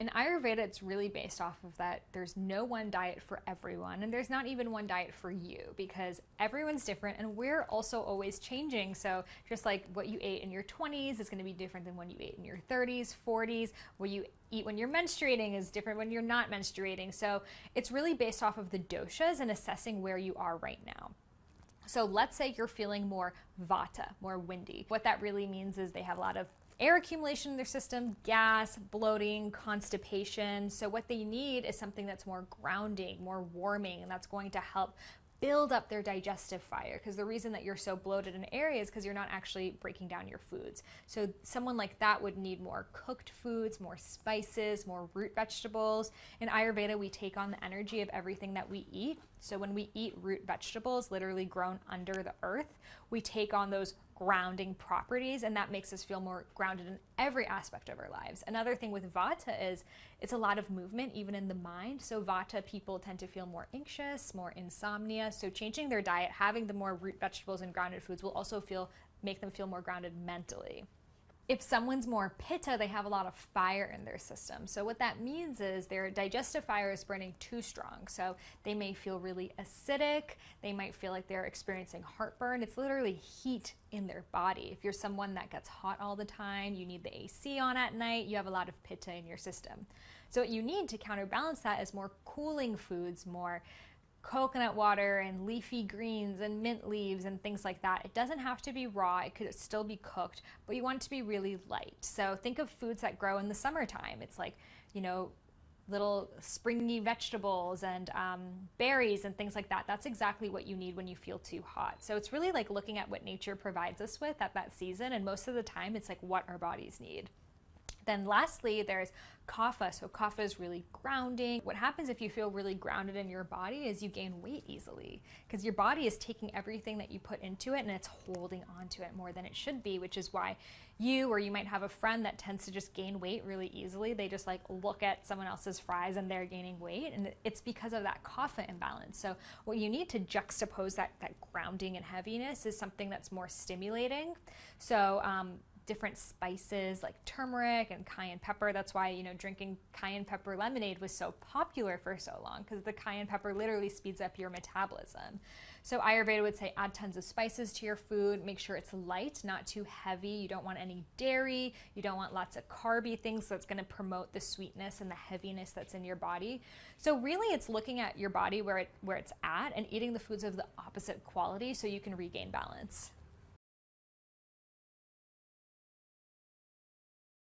In Ayurveda, it's really based off of that there's no one diet for everyone, and there's not even one diet for you because everyone's different and we're also always changing. So, just like what you ate in your 20s is going to be different than what you ate in your 30s, 40s, what you eat when you're menstruating is different when you're not menstruating. So, it's really based off of the doshas and assessing where you are right now. So let's say you're feeling more vata, more windy. What that really means is they have a lot of air accumulation in their system, gas, bloating, constipation. So what they need is something that's more grounding, more warming, and that's going to help build up their digestive fire because the reason that you're so bloated in area is because you're not actually breaking down your foods. So someone like that would need more cooked foods, more spices, more root vegetables. In Ayurveda, we take on the energy of everything that we eat. So when we eat root vegetables, literally grown under the earth, we take on those grounding properties and that makes us feel more grounded in every aspect of our lives. Another thing with vata is it's a lot of movement even in the mind. So vata people tend to feel more anxious, more insomnia. So changing their diet, having the more root vegetables and grounded foods will also feel make them feel more grounded mentally if someone's more pitta, they have a lot of fire in their system. So what that means is their digestive fire is burning too strong. So they may feel really acidic. They might feel like they're experiencing heartburn. It's literally heat in their body. If you're someone that gets hot all the time, you need the AC on at night, you have a lot of pitta in your system. So what you need to counterbalance that is more cooling foods, more coconut water and leafy greens and mint leaves and things like that. It doesn't have to be raw, it could still be cooked, but you want it to be really light. So think of foods that grow in the summertime. It's like, you know, little springy vegetables and um, berries and things like that. That's exactly what you need when you feel too hot. So it's really like looking at what nature provides us with at that season. And most of the time, it's like what our bodies need. Then lastly, there's kapha. So kapha is really grounding. What happens if you feel really grounded in your body is you gain weight easily because your body is taking everything that you put into it and it's holding onto it more than it should be, which is why you or you might have a friend that tends to just gain weight really easily. They just like look at someone else's fries and they're gaining weight and it's because of that kapha imbalance. So what you need to juxtapose that, that grounding and heaviness is something that's more stimulating. So um, different spices like turmeric and cayenne pepper. That's why, you know, drinking cayenne pepper lemonade was so popular for so long because the cayenne pepper literally speeds up your metabolism. So Ayurveda would say add tons of spices to your food, make sure it's light, not too heavy. You don't want any dairy, you don't want lots of carby things that's going to promote the sweetness and the heaviness that's in your body. So really it's looking at your body where it where it's at and eating the foods of the opposite quality so you can regain balance.